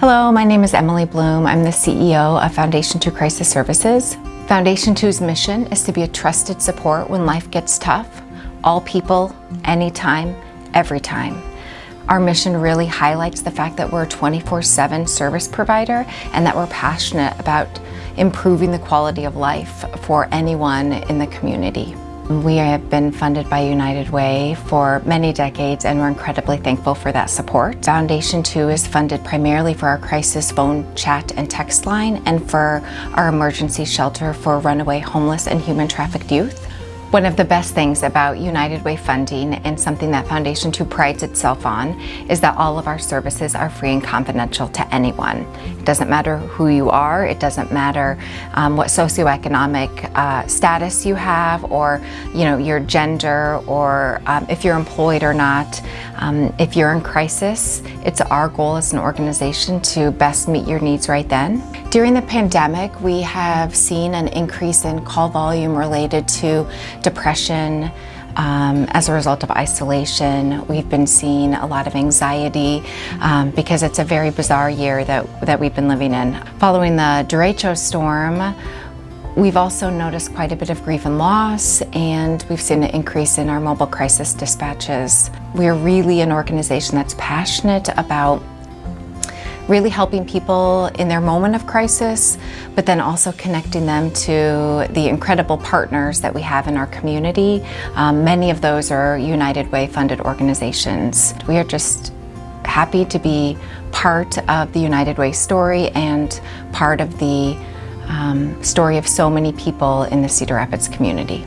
Hello, my name is Emily Bloom. I'm the CEO of Foundation 2 Crisis Services. Foundation 2's mission is to be a trusted support when life gets tough. All people, anytime, every time. Our mission really highlights the fact that we're a 24-7 service provider and that we're passionate about improving the quality of life for anyone in the community. We have been funded by United Way for many decades and we're incredibly thankful for that support. Foundation 2 is funded primarily for our crisis phone chat and text line and for our emergency shelter for runaway homeless and human trafficked youth. One of the best things about United Way funding and something that Foundation 2 prides itself on is that all of our services are free and confidential to anyone. It doesn't matter who you are, it doesn't matter um, what socioeconomic uh, status you have or you know your gender or um, if you're employed or not. Um, if you're in crisis, it's our goal as an organization to best meet your needs right then. During the pandemic, we have seen an increase in call volume related to depression, um, as a result of isolation. We've been seeing a lot of anxiety um, because it's a very bizarre year that, that we've been living in. Following the derecho storm, We've also noticed quite a bit of grief and loss, and we've seen an increase in our mobile crisis dispatches. We're really an organization that's passionate about really helping people in their moment of crisis, but then also connecting them to the incredible partners that we have in our community. Um, many of those are United Way funded organizations. We are just happy to be part of the United Way story and part of the um, story of so many people in the Cedar Rapids community.